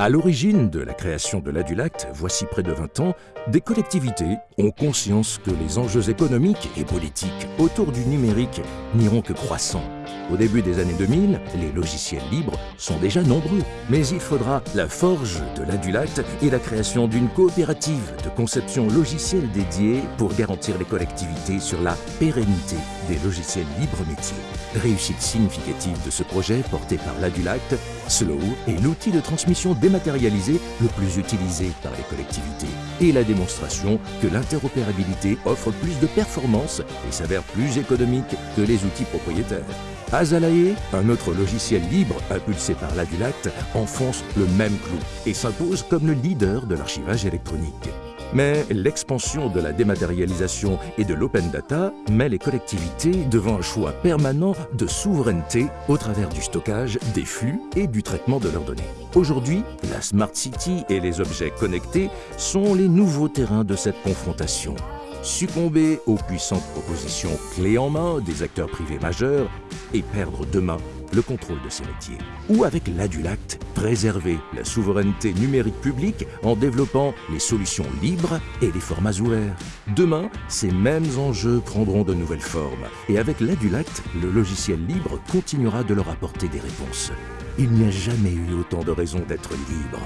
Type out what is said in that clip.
À l'origine de la création de l'Adulact, voici près de 20 ans, des collectivités ont conscience que les enjeux économiques et politiques autour du numérique n'iront que croissant. Au début des années 2000, les logiciels libres sont déjà nombreux, mais il faudra la forge de l'Adulact et la création d'une coopérative de conception logicielle dédiée pour garantir les collectivités sur la pérennité des logiciels libres métiers. Réussite significative de ce projet porté par l'Adulact, Slow est l'outil de transmission dématérialisé le plus utilisé par les collectivités et la démonstration que l'interopérabilité offre plus de performance et s'avère plus économique que les outils propriétaires. Azalae, un autre logiciel libre impulsé par l'Adulact, enfonce le même clou et s'impose comme le leader de l'archivage électronique. Mais l'expansion de la dématérialisation et de l'open data met les collectivités devant un choix permanent de souveraineté au travers du stockage, des flux et du traitement de leurs données. Aujourd'hui, la Smart City et les objets connectés sont les nouveaux terrains de cette confrontation. Succomber aux puissantes propositions clés en main des acteurs privés majeurs et perdre demain le contrôle de ces métiers. Ou avec l'Adulact, préserver la souveraineté numérique publique en développant les solutions libres et les formats ouverts. Demain, ces mêmes enjeux prendront de nouvelles formes et avec l'Adulact, le logiciel libre continuera de leur apporter des réponses. Il n'y a jamais eu autant de raisons d'être libre.